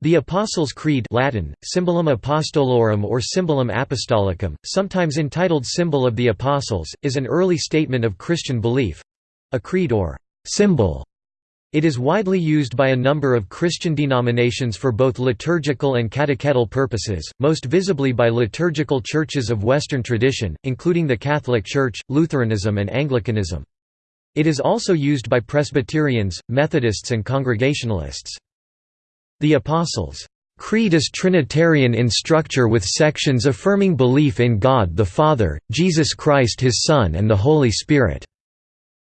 The Apostles' Creed Latin, Symbolum Apostolorum or Symbolum Apostolicum, sometimes entitled Symbol of the Apostles, is an early statement of Christian belief—a creed or symbol. It is widely used by a number of Christian denominations for both liturgical and catechetical purposes, most visibly by liturgical churches of Western tradition, including the Catholic Church, Lutheranism and Anglicanism. It is also used by Presbyterians, Methodists and Congregationalists. The Apostles' Creed is Trinitarian in structure with sections affirming belief in God the Father, Jesus Christ his Son and the Holy Spirit.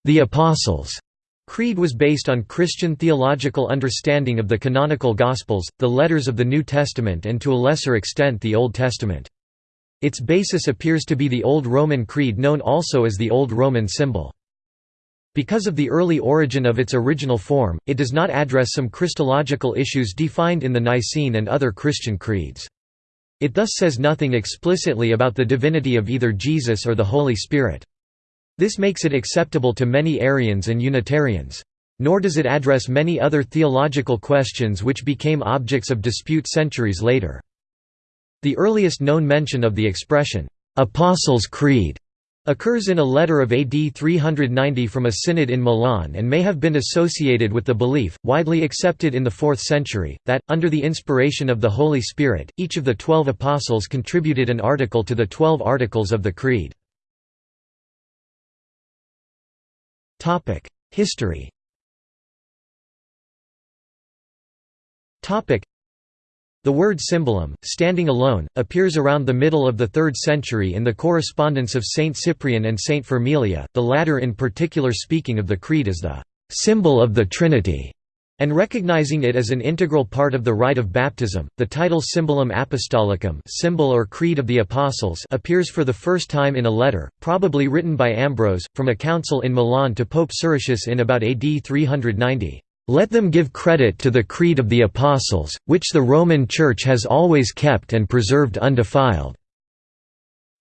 The Apostles' Creed was based on Christian theological understanding of the canonical Gospels, the letters of the New Testament and to a lesser extent the Old Testament. Its basis appears to be the Old Roman Creed known also as the Old Roman symbol. Because of the early origin of its original form, it does not address some Christological issues defined in the Nicene and other Christian creeds. It thus says nothing explicitly about the divinity of either Jesus or the Holy Spirit. This makes it acceptable to many Arians and Unitarians. Nor does it address many other theological questions which became objects of dispute centuries later. The earliest known mention of the expression, "'Apostles' Creed' occurs in a letter of AD 390 from a synod in Milan and may have been associated with the belief, widely accepted in the 4th century, that, under the inspiration of the Holy Spirit, each of the twelve apostles contributed an article to the Twelve Articles of the Creed. History the word symbolum, standing alone, appears around the middle of the 3rd century in the correspondence of Saint Cyprian and Saint Firmilian, the latter in particular speaking of the Creed as the «symbol of the Trinity» and recognizing it as an integral part of the rite of baptism. The title Symbolum Apostolicum, symbol or Creed of the Apostles, appears for the first time in a letter, probably written by Ambrose, from a council in Milan to Pope Siricius in about AD 390. Let them give credit to the Creed of the Apostles, which the Roman Church has always kept and preserved undefiled."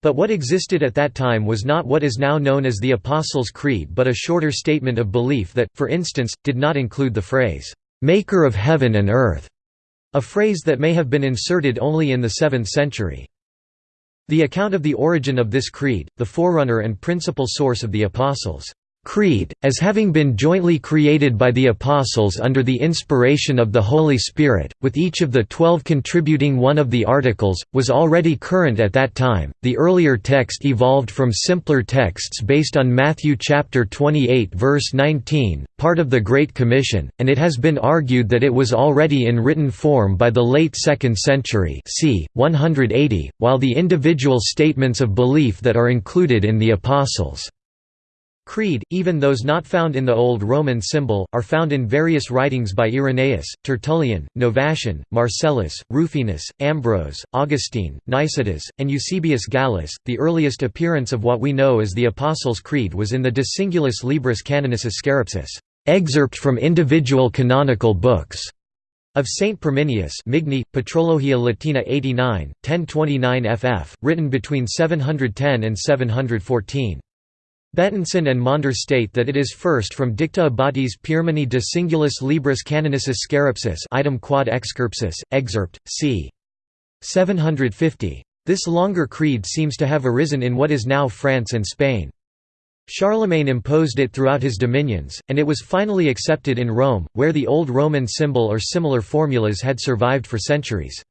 But what existed at that time was not what is now known as the Apostles' Creed but a shorter statement of belief that, for instance, did not include the phrase, "'Maker of heaven and earth'", a phrase that may have been inserted only in the 7th century. The account of the origin of this creed, the forerunner and principal source of the Apostles' Creed, as having been jointly created by the Apostles under the inspiration of the Holy Spirit, with each of the twelve contributing one of the articles, was already current at that time. The earlier text evolved from simpler texts based on Matthew chapter 28 verse 19, part of the Great Commission, and it has been argued that it was already in written form by the late 2nd century c. 180, while the individual statements of belief that are included in the Apostles' Creed, even those not found in the Old Roman symbol, are found in various writings by Irenaeus, Tertullian, Novatian, Marcellus, Rufinus, Ambrose, Augustine, Nicetas, and Eusebius Gallus. The earliest appearance of what we know as the Apostles' Creed was in the De Singulis Libris Canonis Scarapsus, excerpt from individual canonical books, of Saint Pirminius Migne, Patrologia Latina 89, 1029 ff., written between 710 and 714. Bettenson and Maunder state that it is first from Dicta Abbatis Pirmini de Singulis Libris Canonis Scarapsus item quod excarpsus, excerpt, c. 750. This longer creed seems to have arisen in what is now France and Spain. Charlemagne imposed it throughout his dominions, and it was finally accepted in Rome, where the Old Roman symbol or similar formulas had survived for centuries.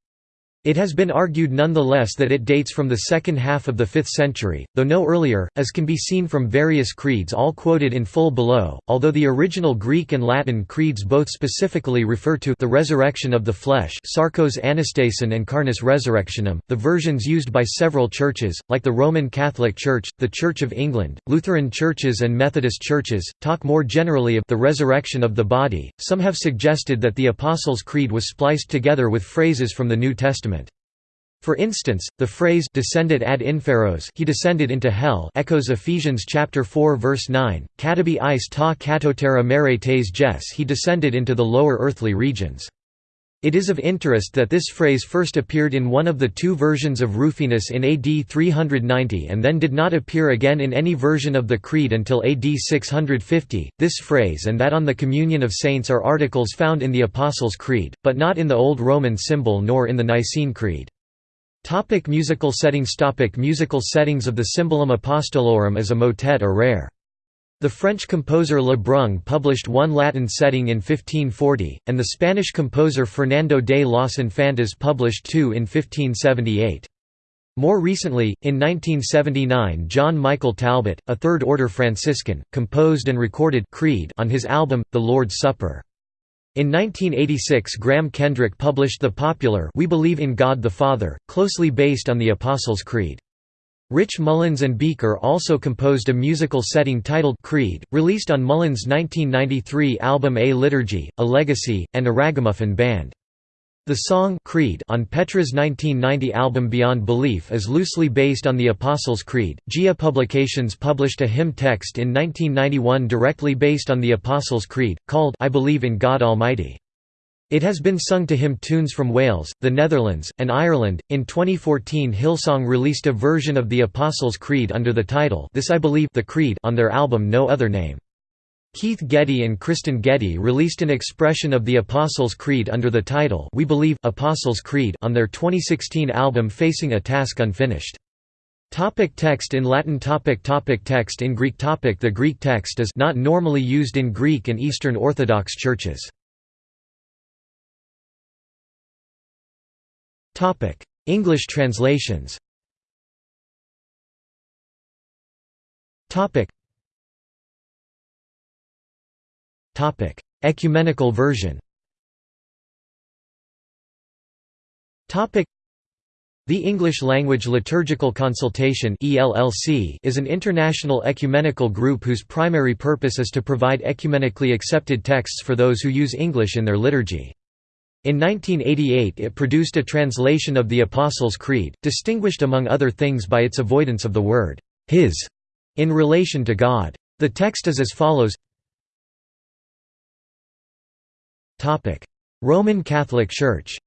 It has been argued nonetheless that it dates from the second half of the 5th century, though no earlier, as can be seen from various creeds all quoted in full below, although the original Greek and Latin creeds both specifically refer to the resurrection of the flesh sarcos anastasin and carnis resurrectionem, the versions used by several churches, like the Roman Catholic Church, the Church of England, Lutheran churches and Methodist churches, talk more generally of the resurrection of the body. Some have suggested that the Apostles' Creed was spliced together with phrases from the New Testament. For instance, the phrase descendit ad inferos he descended into hell echoes Ephesians chapter 4 verse 9, katabi eis ta katotera mere tes jes he descended into the lower earthly regions. It is of interest that this phrase first appeared in one of the two versions of Rufinus in AD 390 and then did not appear again in any version of the Creed until AD 650. This phrase and that on the communion of saints are articles found in the Apostles' Creed, but not in the Old Roman symbol nor in the Nicene Creed. Topic musical settings Topic Musical settings of the Symbolum Apostolorum as a motet are rare. The French composer Le Brun published one Latin setting in 1540, and the Spanish composer Fernando de las Infantas published two in 1578. More recently, in 1979 John Michael Talbot, a Third-order Franciscan, composed and recorded Creed on his album, The Lord's Supper. In 1986 Graham Kendrick published the popular We Believe in God the Father, closely based on the Apostles' Creed. Rich Mullins and Beaker also composed a musical setting titled Creed, released on Mullins' 1993 album A Liturgy, A Legacy, and a Ragamuffin Band. The song Creed on Petra's 1990 album Beyond Belief is loosely based on the Apostles' Creed. Gia Publications published a hymn text in 1991 directly based on the Apostles' Creed, called I Believe in God Almighty. It has been sung to hymn tunes from Wales, the Netherlands, and Ireland. In 2014, Hillsong released a version of the Apostles' Creed under the title This I Believe the Creed on their album No Other Name. Keith Getty and Kristyn Getty released an expression of the Apostles' Creed under the title We Believe Apostles' Creed on their 2016 album Facing a Task Unfinished. Topic text in Latin topic topic Text in Greek topic The Greek text is not normally used in Greek and Eastern Orthodox churches. Topic: English translations. Topic. Ecumenical version. The English Language Liturgical Consultation is an international ecumenical group whose primary purpose is to provide ecumenically accepted texts for those who use English in their liturgy. In 1988 it produced a translation of the Apostles' Creed, distinguished among other things by its avoidance of the word «his» in relation to God. The text is as follows Roman Catholic Church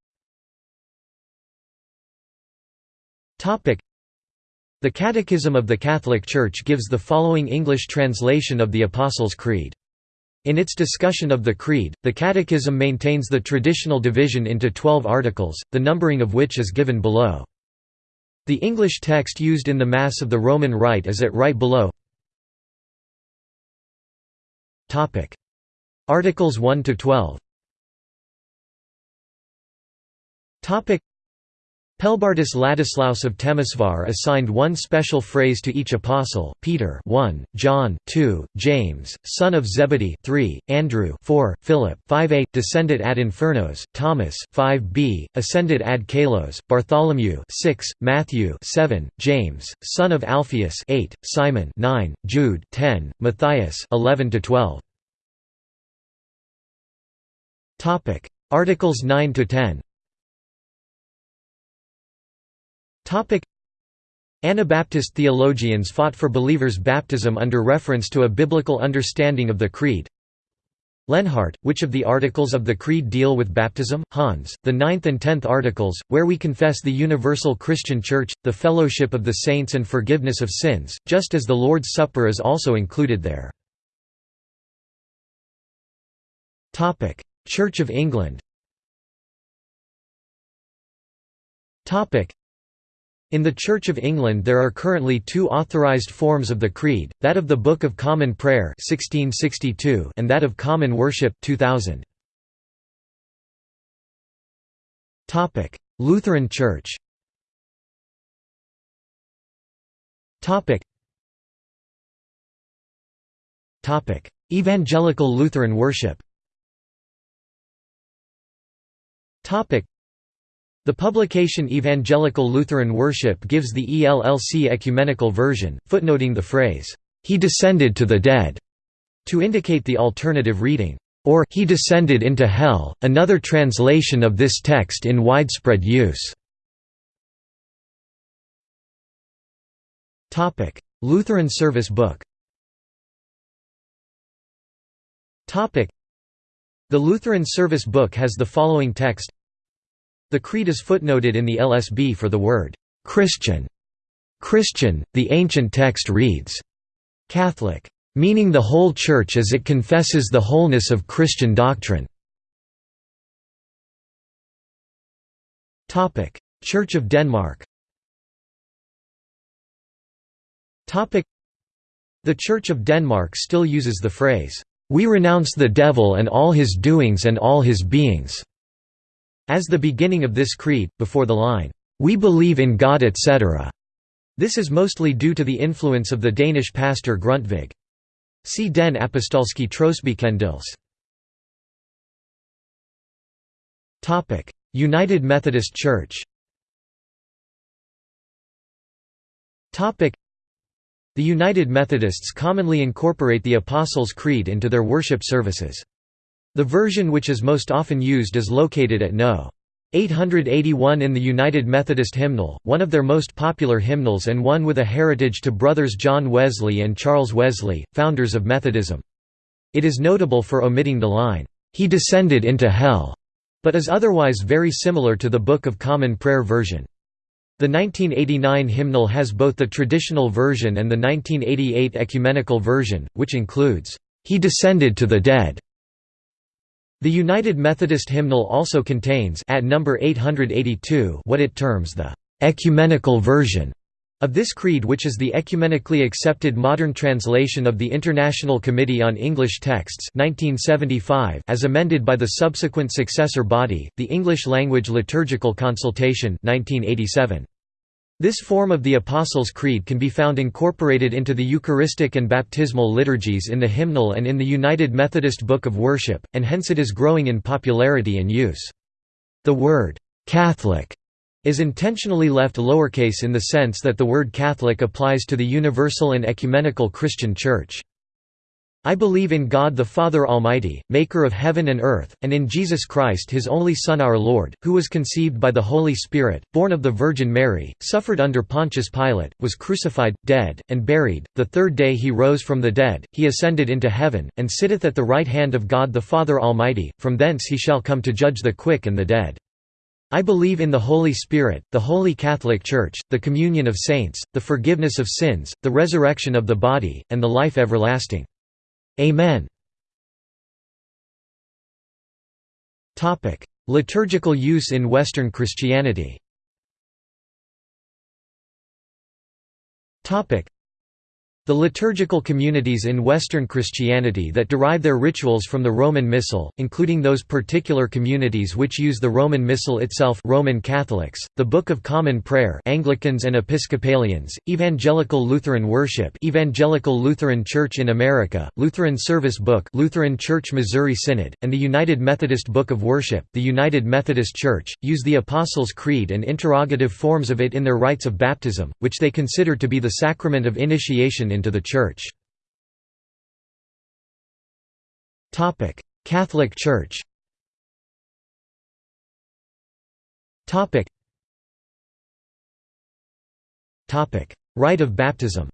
The Catechism of the Catholic Church gives the following English translation of the Apostles' Creed. In its discussion of the Creed, the Catechism maintains the traditional division into twelve articles, the numbering of which is given below. The English text used in the Mass of the Roman Rite is at right below. Articles 1 Pelbartus Ladislaus of Temesvar assigned one special phrase to each apostle, Peter 1, John 2, James, son of Zebedee 3, Andrew 4, Philip 5a, descended ad infernos, Thomas 5b, ascendit ad caelos, Bartholomew 6, Matthew 7, James, son of Alphaeus 8, Simon 9, Jude 10, Matthias 11 to 12. Topic: Articles 9 to 10. Anabaptist theologians fought for believers' baptism under reference to a biblical understanding of the Creed. Lenhart, which of the articles of the Creed deal with baptism? Hans, the ninth and tenth articles, where we confess the universal Christian Church, the fellowship of the saints and forgiveness of sins, just as the Lord's Supper is also included there. Church of England in the Church of England there are currently two authorised forms of the Creed, that of the Book of Common Prayer 1662 and that of Common Worship 2000. Lutheran Church Evangelical Lutheran worship the publication Evangelical Lutheran Worship gives the ELLC ecumenical version, footnoting the phrase, "'He descended to the dead' to indicate the alternative reading, or "'He descended into hell', another translation of this text in widespread use. Lutheran Service Book The Lutheran Service Book has the following text The creed is footnoted in the LSB for the word Christian. Christian, the ancient text reads, Catholic, meaning the whole Church as it confesses the wholeness of Christian doctrine. Church of Denmark The Church of Denmark still uses the phrase, "'We renounce the devil and all his doings and all his beings' as the beginning of this creed, before the line, "'We believe in God etc." This is mostly due to the influence of the Danish pastor Grundtvig. See Den Apostolske Trosbekendelse. United Methodist Church The United Methodists commonly incorporate the Apostles' Creed into their worship services. The version which is most often used is located at No. 881 in the United Methodist Hymnal, one of their most popular hymnals and one with a heritage to brothers John Wesley and Charles Wesley, founders of Methodism. It is notable for omitting the line, "'He descended into hell' but is otherwise very similar to the Book of Common Prayer version. The 1989 hymnal has both the traditional version and the 1988 ecumenical version, which includes, "'He descended to the dead' The United Methodist hymnal also contains at number 882 what it terms the ecumenical version of this creed which is the ecumenically accepted modern translation of the International Committee on English Texts 1975 as amended by the subsequent successor body, the English Language Liturgical Consultation 1987. This form of the Apostles' Creed can be found incorporated into the Eucharistic and baptismal liturgies in the hymnal and in the United Methodist Book of Worship, and hence it is growing in popularity and use. The word, "'Catholic' is intentionally left lowercase in the sense that the word Catholic applies to the universal and ecumenical Christian Church. I believe in God the Father Almighty, maker of heaven and earth, and in Jesus Christ his only Son our Lord, who was conceived by the Holy Spirit, born of the Virgin Mary, suffered under Pontius Pilate, was crucified, dead, and buried, the third day he rose from the dead, he ascended into heaven, and sitteth at the right hand of God the Father Almighty, from thence he shall come to judge the quick and the dead. I believe in the Holy Spirit, the Holy Catholic Church, the communion of saints, the forgiveness of sins, the resurrection of the body, and the life everlasting. Amen. Liturgical use in Western Christianity the liturgical communities in Western Christianity that derive their rituals from the Roman Missal, including those particular communities which use the Roman Missal itself Roman Catholics, the Book of Common Prayer Anglicans and Episcopalians, Evangelical Lutheran Worship Evangelical Lutheran Church in America, Lutheran Service Book Lutheran Church Missouri Synod, and the United Methodist Book of Worship. The United Methodist Church, use the Apostles' Creed and interrogative forms of it in their rites of baptism, which they consider to be the sacrament of initiation into the Church. Catholic Church Rite of baptism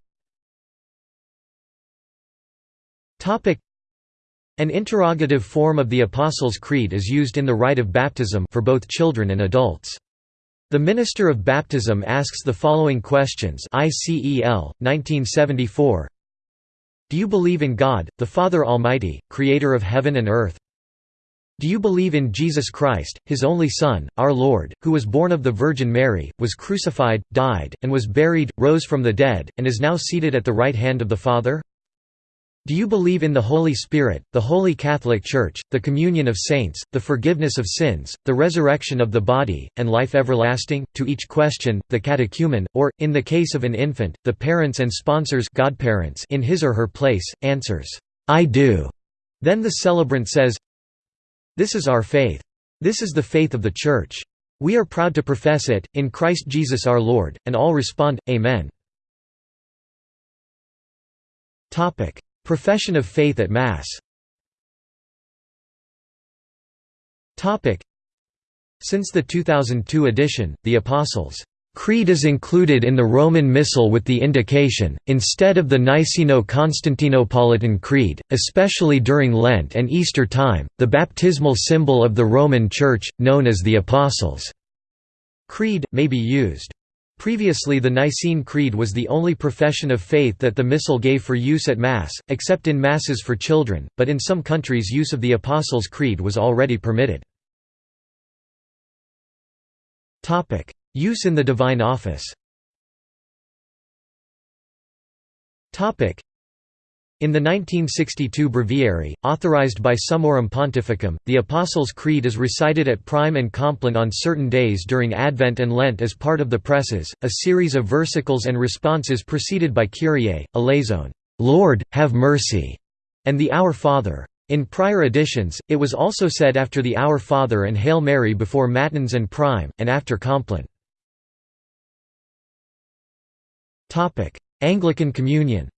An interrogative form of the Apostles' Creed is used in the rite of baptism for both children and adults. The Minister of Baptism asks the following questions ICEL, 1974 Do you believe in God, the Father Almighty, Creator of heaven and earth? Do you believe in Jesus Christ, His only Son, our Lord, who was born of the Virgin Mary, was crucified, died, and was buried, rose from the dead, and is now seated at the right hand of the Father? Do you believe in the Holy Spirit, the Holy Catholic Church, the communion of saints, the forgiveness of sins, the resurrection of the body, and life everlasting? To each question, the catechumen, or, in the case of an infant, the parents and sponsors godparents in his or her place, answers, I do. Then the celebrant says, This is our faith. This is the faith of the Church. We are proud to profess it, in Christ Jesus our Lord, and all respond, Amen. Profession of faith at Mass Since the 2002 edition, the Apostles' Creed is included in the Roman Missal with the indication, instead of the Niceno-Constantinopolitan Creed, especially during Lent and Easter time, the baptismal symbol of the Roman Church, known as the Apostles' Creed, may be used. Previously the Nicene Creed was the only profession of faith that the Missal gave for use at Mass, except in Masses for children, but in some countries use of the Apostles' Creed was already permitted. Use in the Divine Office in the 1962 Breviary, authorized by Summorum Pontificum, the Apostles' Creed is recited at Prime and Compline on certain days during Advent and Lent as part of the Preces, a series of versicles and responses preceded by Kyrie, Eleison, Lord, have mercy, and the Our Father. In prior editions, it was also said after the Our Father and Hail Mary before Matins and Prime, and after Compline. Anglican Communion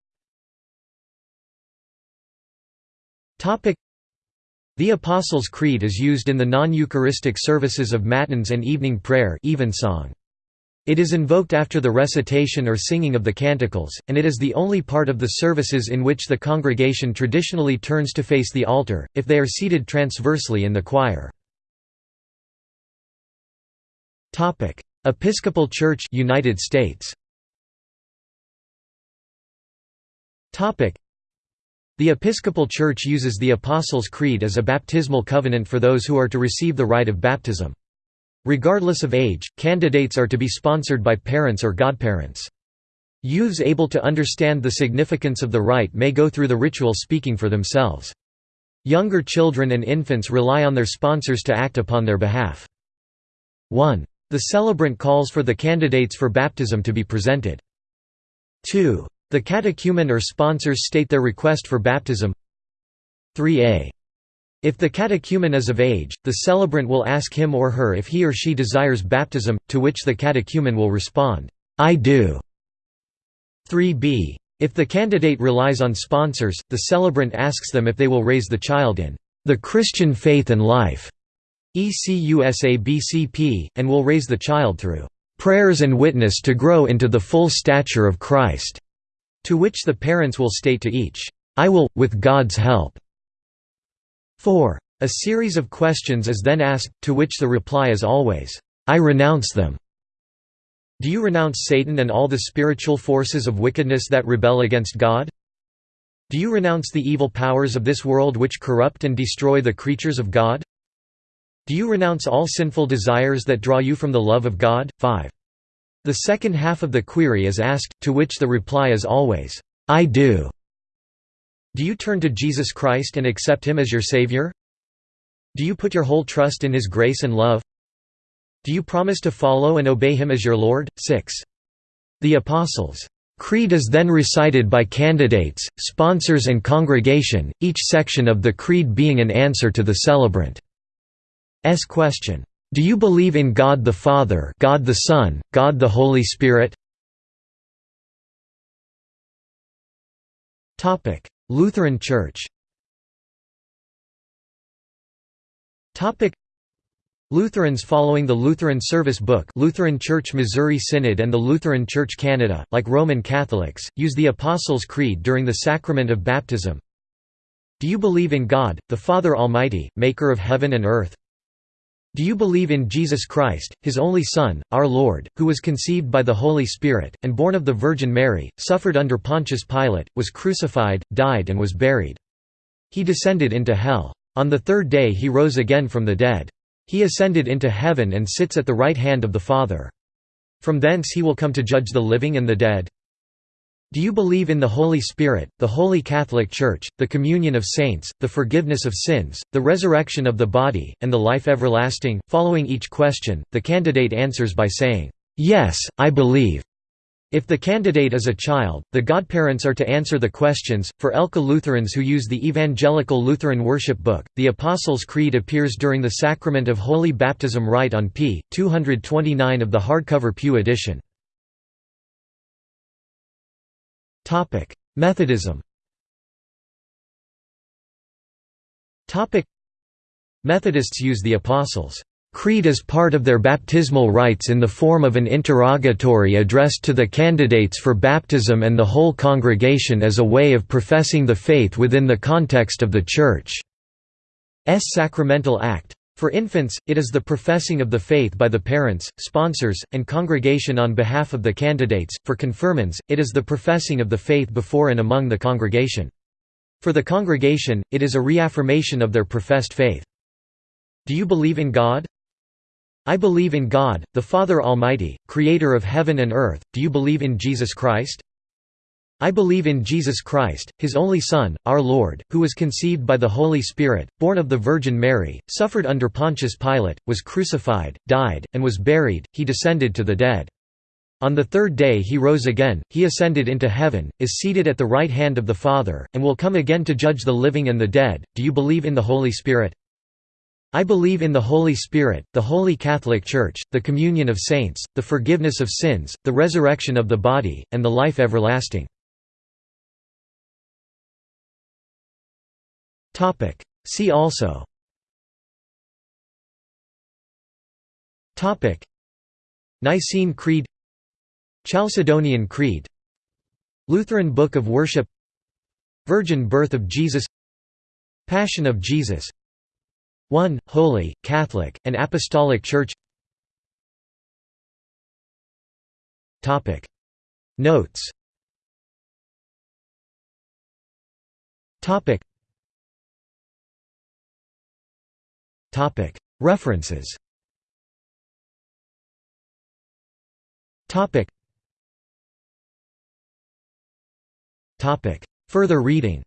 The Apostles' Creed is used in the non-Eucharistic services of Matins and evening prayer evensong. It is invoked after the recitation or singing of the canticles, and it is the only part of the services in which the congregation traditionally turns to face the altar, if they are seated transversely in the choir. Episcopal Church United States the Episcopal Church uses the Apostles' Creed as a baptismal covenant for those who are to receive the rite of baptism. Regardless of age, candidates are to be sponsored by parents or godparents. Youths able to understand the significance of the rite may go through the ritual speaking for themselves. Younger children and infants rely on their sponsors to act upon their behalf. 1. The celebrant calls for the candidates for baptism to be presented. 2. The catechumen or sponsors state their request for baptism 3a. If the catechumen is of age, the celebrant will ask him or her if he or she desires baptism, to which the catechumen will respond, I do. 3b. If the candidate relies on sponsors, the celebrant asks them if they will raise the child in the Christian faith and life, ECUSABCP, and will raise the child through prayers and witness to grow into the full stature of Christ. To which the parents will state to each, "'I will, with God's help'". 4. A series of questions is then asked, to which the reply is always, "'I renounce them'". Do you renounce Satan and all the spiritual forces of wickedness that rebel against God? Do you renounce the evil powers of this world which corrupt and destroy the creatures of God? Do you renounce all sinful desires that draw you from the love of God? 5. The second half of the query is asked, to which the reply is always, I do. Do you turn to Jesus Christ and accept Him as your Savior? Do you put your whole trust in His grace and love? Do you promise to follow and obey Him as your Lord? 6. The Apostles' Creed is then recited by candidates, sponsors and congregation, each section of the creed being an answer to the celebrant's question. Do you believe in God the Father God the Son, God the Holy Spirit? Topic: Lutheran Church Topic: Lutherans following the Lutheran Service Book Lutheran Church Missouri Synod and the Lutheran Church Canada, like Roman Catholics, use the Apostles' Creed during the sacrament of baptism. Do you believe in God, the Father Almighty, maker of heaven and earth? Do you believe in Jesus Christ, his only Son, our Lord, who was conceived by the Holy Spirit, and born of the Virgin Mary, suffered under Pontius Pilate, was crucified, died and was buried. He descended into hell. On the third day he rose again from the dead. He ascended into heaven and sits at the right hand of the Father. From thence he will come to judge the living and the dead. Do you believe in the Holy Spirit, the Holy Catholic Church, the communion of saints, the forgiveness of sins, the resurrection of the body, and the life everlasting? Following each question, the candidate answers by saying, Yes, I believe. If the candidate is a child, the godparents are to answer the questions. For ELCA Lutherans who use the Evangelical Lutheran Worship Book, the Apostles' Creed appears during the Sacrament of Holy Baptism Rite on p. 229 of the hardcover Pew edition. Topic: Methodism. Topic: Methodists use the Apostles' Creed as part of their baptismal rites in the form of an interrogatory addressed to the candidates for baptism and the whole congregation as a way of professing the faith within the context of the Church's sacramental act. For infants, it is the professing of the faith by the parents, sponsors, and congregation on behalf of the candidates. For confirmants, it is the professing of the faith before and among the congregation. For the congregation, it is a reaffirmation of their professed faith. Do you believe in God? I believe in God, the Father Almighty, creator of heaven and earth. Do you believe in Jesus Christ? I believe in Jesus Christ, His only Son, our Lord, who was conceived by the Holy Spirit, born of the Virgin Mary, suffered under Pontius Pilate, was crucified, died, and was buried, he descended to the dead. On the third day he rose again, he ascended into heaven, is seated at the right hand of the Father, and will come again to judge the living and the dead. Do you believe in the Holy Spirit? I believe in the Holy Spirit, the Holy Catholic Church, the communion of saints, the forgiveness of sins, the resurrection of the body, and the life everlasting. Topic. See also Topic. Nicene Creed Chalcedonian Creed Lutheran Book of Worship Virgin Birth of Jesus Passion of Jesus 1. Holy, Catholic, and Apostolic Church Topic. Notes Topic. References. Further reading.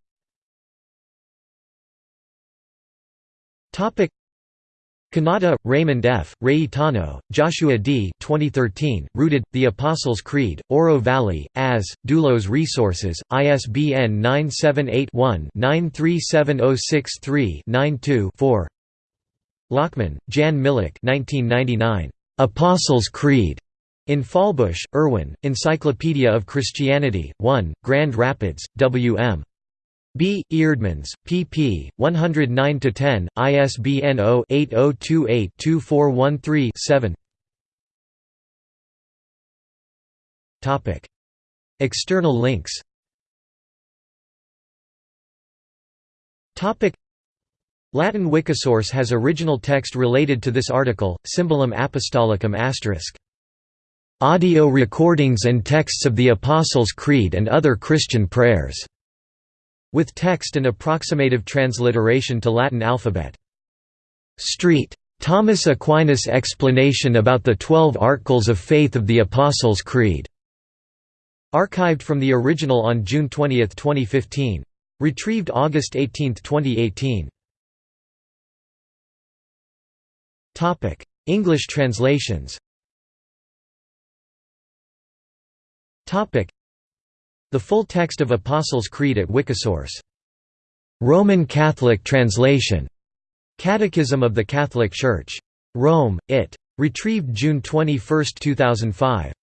Kanata, Raymond F., Reyetano, Joshua D. 2013, Rooted, The Apostles' Creed, Oro Valley, As, Doulos Resources, ISBN 978 one 937063 92 4 Lachman, Jan Milic 1999. Apostles' Creed. In Fahlbusch, Erwin, Encyclopedia of Christianity, 1, Grand Rapids, W.M. B. Eerdmans, pp. 109–10, ISBN 0-8028-2413-7 External links Latin Wikisource has original text related to this article, Symbolum Apostolicum asterisk. Audio recordings and texts of the Apostles' Creed and other Christian prayers. With text and approximative transliteration to Latin alphabet. Street. Thomas Aquinas' explanation about the Twelve Articles of Faith of the Apostles' Creed. Archived from the original on June 20, 2015. Retrieved August 18, 2018. Topic: English translations. Topic: The full text of Apostles' Creed at Wikisource. Roman Catholic translation. Catechism of the Catholic Church. Rome, it. Retrieved June 21, 2005.